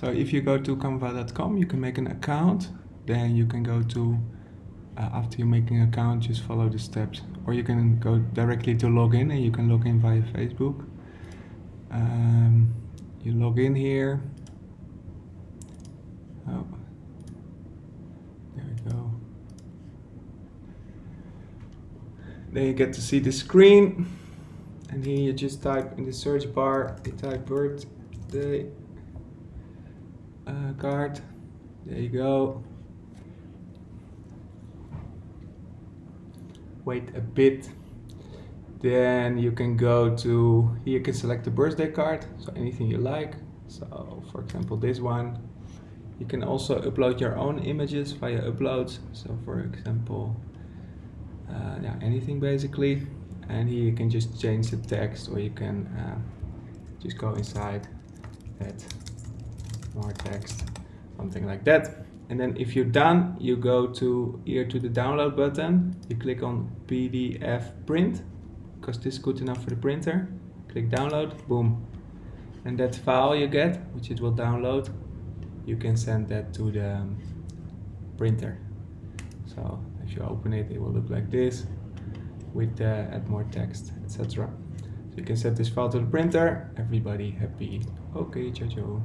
So if you go to canva.com, you can make an account. Then you can go to, uh, after you make an account, just follow the steps. Or you can go directly to login and you can log in via Facebook. Um, you log in here. Oh, there we go. Then you get to see the screen. And here you just type in the search bar, you type birthday uh, card. There you go. Wait a bit. Then you can go to, here you can select the birthday card, so anything you like. So for example this one. You can also upload your own images via uploads. So for example, uh, yeah, anything basically. And here you can just change the text or you can uh, just go inside that more text, something like that. And then if you're done, you go to here to the download button. You click on PDF print because this is good enough for the printer. Click download, boom. And that file you get, which it will download, you can send that to the um, printer. So if you open it, it will look like this with uh, add more text, etc. So you can send this file to the printer. Everybody happy. Okay, ciao ciao.